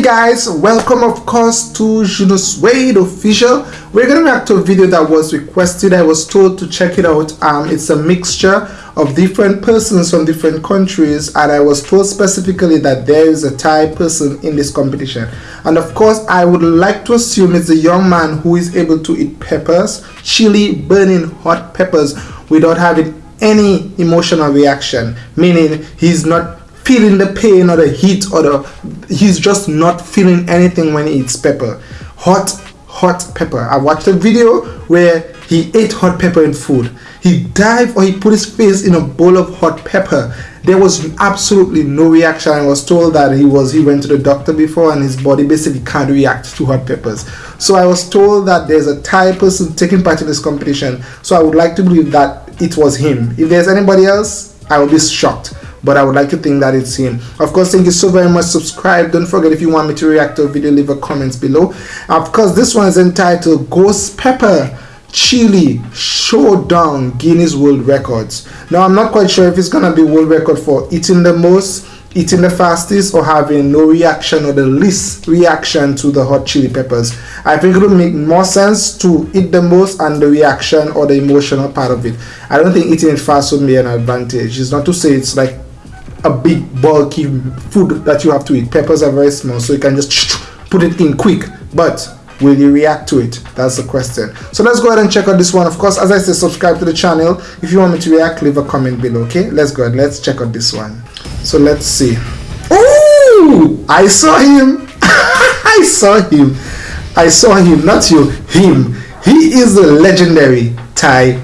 Hey guys, welcome of course to Juno Suede official. We're gonna react to a video that was requested. I was told to check it out. Um, it's a mixture of different persons from different countries, and I was told specifically that there is a Thai person in this competition. And of course, I would like to assume it's a young man who is able to eat peppers, chili, burning hot peppers without having any emotional reaction, meaning he's not feeling the pain or the heat or the he's just not feeling anything when he eats pepper. Hot hot pepper. I watched a video where he ate hot pepper in food. He dived or he put his face in a bowl of hot pepper. There was absolutely no reaction. I was told that he was he went to the doctor before and his body basically can't react to hot peppers. So i was told that there's a thai person taking part in this competition. So i would like to believe that it was him. If there's anybody else i will be shocked but I would like to think that it's him. Of course, thank you so very much. Subscribe. Don't forget if you want me to react to a video, leave a comments below. Of course, this one is entitled Ghost Pepper Chili Showdown Guinness World Records. Now, I'm not quite sure if it's gonna be world record for eating the most eating the fastest or having no reaction or the least reaction to the hot chili peppers. I think it would make more sense to eat the most and the reaction or the emotional part of it. I don't think eating it fast would be an advantage. It's not to say it's like a big bulky food that you have to eat. Peppers are very small so you can just put it in quick. But will you react to it? That's the question. So let's go ahead and check out this one. Of course as i said subscribe to the channel. If you want me to react leave a comment below okay? Let's go ahead. Let's check out this one. So let's see. Oh i saw him. I saw him. I saw him not you. Him. He is the legendary thai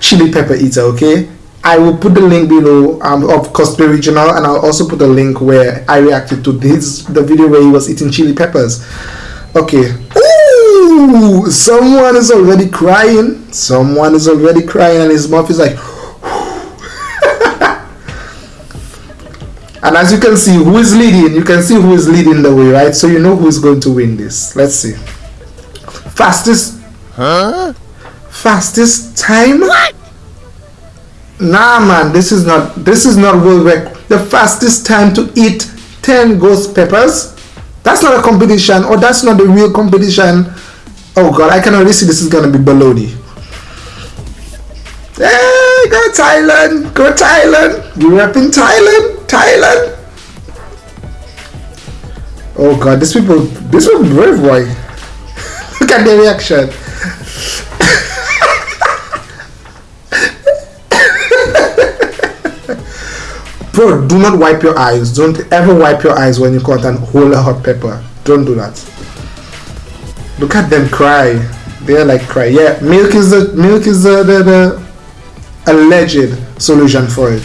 chili pepper eater okay I will put the link below um, of Cosplay Regional and I'll also put a link where I reacted to this the video where he was eating chili peppers. Okay. Ooh, someone is already crying. Someone is already crying and his mouth is like And as you can see who is leading, you can see who is leading the way, right? So you know who is going to win this. Let's see. Fastest Huh? Fastest time? What? Nah, man, this is not this is not world record. The fastest time to eat 10 ghost peppers. That's not a competition, or that's not the real competition. Oh god, I can already see this is gonna be baloney. Hey, go Thailand, go Thailand. We're up in Thailand, Thailand. Oh god, these people, these people brave boy. Look at their reaction. Bro, do not wipe your eyes. Don't ever wipe your eyes when you cut and hold a hot pepper. Don't do that. Look at them cry. They're like cry. Yeah, milk is the milk is the, the, the alleged solution for it.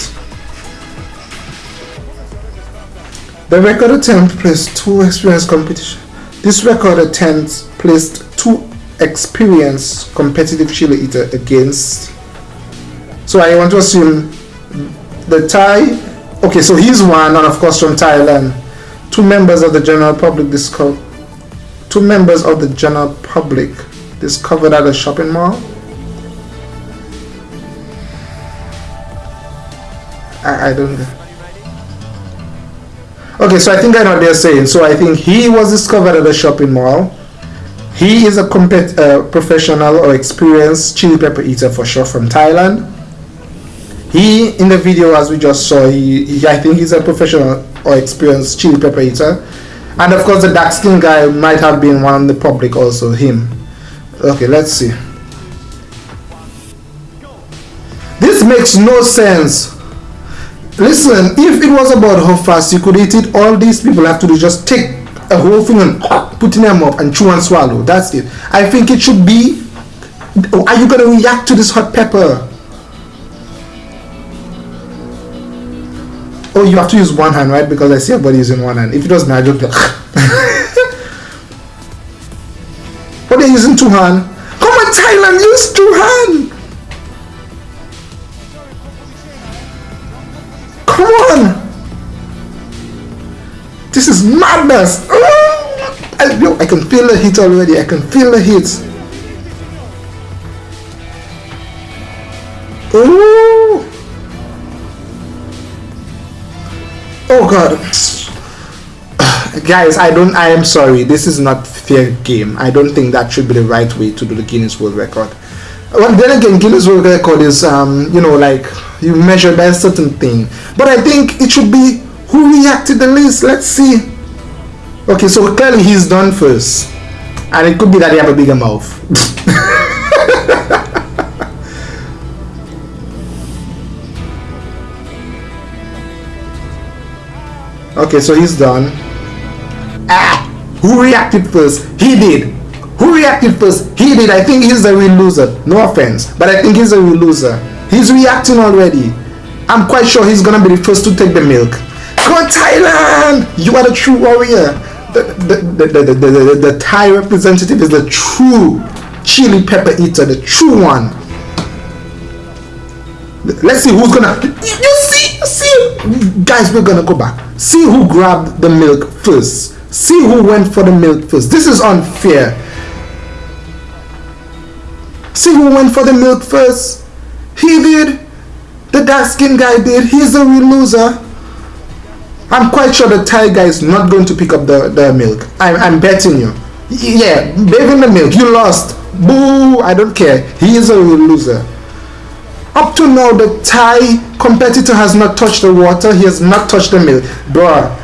The record attempt placed two experienced competition. This record attempt placed two experienced competitive chili eater against. So I want to assume the Thai Okay, so he's one, and of course from Thailand. Two members of the general public discovered. Two members of the general public discovered at a shopping mall. I, I don't know. Okay, so I think I know what they're saying. So I think he was discovered at a shopping mall. He is a compet uh, professional or experienced chili pepper eater for sure from Thailand he in the video as we just saw he, he, i think he's a professional or experienced chili pepper eater. And of course the dark skin guy might have been one in the public also him. Okay let's see. This makes no sense. Listen if it was about how fast you could eat it. All these people have to do just take a whole thing and put in mouth and chew and swallow. That's it. I think it should be are you to react to this hot pepper Oh, you have to use one hand, right? Because I see everybody using one hand. If it was magic, but they're using two hand. Come on, Thailand, use two hand. Come on. This is madness. Oh, I, yo, I can feel the heat already. I can feel the heat. Ooh. Oh god. guys i don't i am sorry. This is not fair game. I don't think that should be the right way to do the guinness world record. Well then again guinness world record is um you know like you measure by a certain thing. But i think it should be who reacted the least. Let's see. Okay so clearly he's done first. And it could be that he have a bigger mouth okay so he's done. Ah who reacted first? He did. Who reacted first? He did. I think he's the real loser. No offense but i think he's a real loser. He's reacting already. I'm quite sure he's gonna be the first to take the milk. Come on thailand! You are the true warrior. The the, the, the, the, the, the thai representative is the true chili pepper eater the true one. Let's see who's gonna you see guys we're gonna go back. See who grabbed the milk first. See who went for the milk first. This is unfair. See who went for the milk first. He did. The dark skin guy did. He's a real loser. I'm quite sure the thai guy is not going to pick up the, the milk. I'm, I'm betting you. Yeah baby in the milk. You lost. Boo i don't care. He is a real loser up to now, the Thai competitor has not touched the water. He has not touched the milk. Bruh,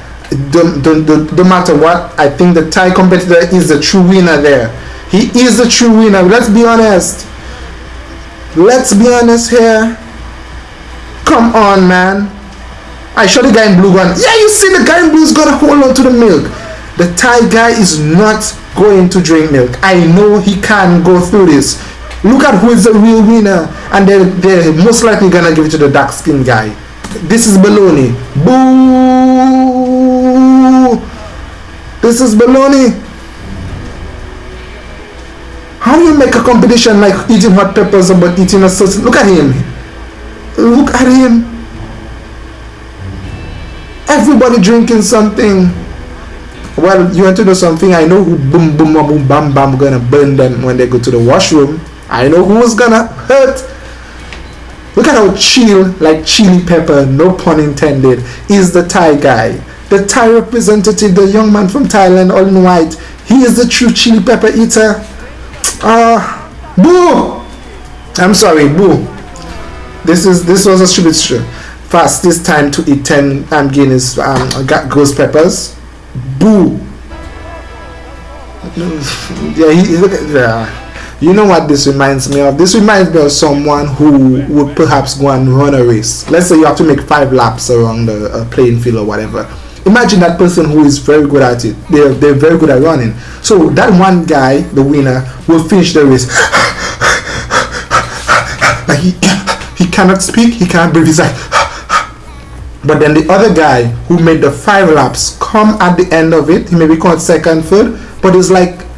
don't, don't, don't, don't matter what, I think the Thai competitor is the true winner there. He is the true winner. Let's be honest. Let's be honest here. Come on, man. I shot the guy in blue one. Yeah, you see the guy in blue is gonna hold on to the milk. The Thai guy is not going to drink milk. I know he can go through this. Look at who is the real winner. And they're, they're most likely to give it to the dark skinned guy. This is baloney. Boo! This is baloney. How do you make a competition like eating hot peppers but eating a sauce? Look at him. Look at him. Everybody drinking something. Well, you want to know something? I know who boom boom boom bam bam gonna burn them when they go to the washroom. I know who's gonna hurt. Look at how chill, like chili pepper, no pun intended, is the Thai guy. The Thai representative, the young man from Thailand, all in white. He is the true chili pepper eater. Ah, uh, boo! I'm sorry, boo. This is this was a stupid show. Fast this time to eat 10 um, Guinness um, ghost peppers. Boo! yeah, he, look at yeah. You know what this reminds me of? This reminds me of someone who would perhaps go and run a race. Let's say you have to make five laps around the uh, playing field or whatever. Imagine that person who is very good at it. They're, they're very good at running. So that one guy, the winner, will finish the race. like he, he cannot speak, he can't breathe. He's like, but then the other guy who made the five laps come at the end of it. He may be called second, third, but it's like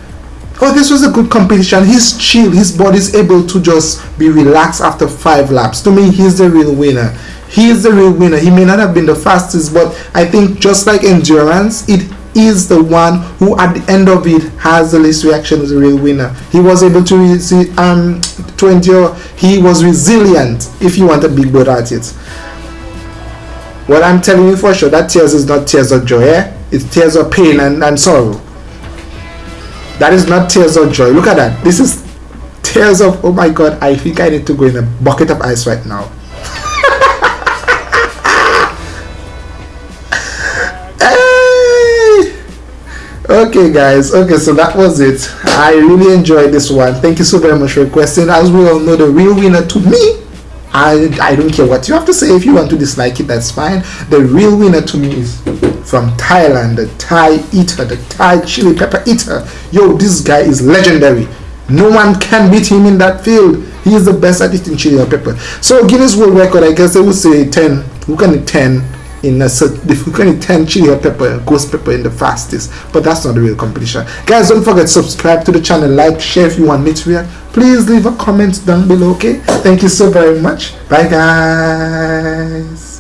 oh this was a good competition. He's chill. His body's able to just be relaxed after five laps. To me he's the real winner. He is the real winner. He may not have been the fastest but i think just like endurance it is the one who at the end of it has the least reaction is the real winner. He was able to um to endure. He was resilient if you want a big word at it. What i'm telling you for sure that tears is not tears of joy eh? it's tears of pain and, and sorrow that is not tears of joy. Look at that. This is tears of, oh my God, I think I need to go in a bucket of ice right now. okay guys okay so that was it i really enjoyed this one thank you so very much for requesting as we all know the real winner to me I, I don't care what you have to say if you want to dislike it that's fine the real winner to me is from Thailand, the Thai eater, the Thai chili pepper eater. Yo, this guy is legendary. No one can beat him in that field. He is the best at eating chili pepper. So Guinness World Record, I guess they would say 10. Who can eat 10 in a if we can 10 chili pepper ghost pepper in the fastest but that's not the real competition. Guys don't forget subscribe to the channel like share if you want me to react. Please leave a comment down below okay? Thank you so very much. Bye guys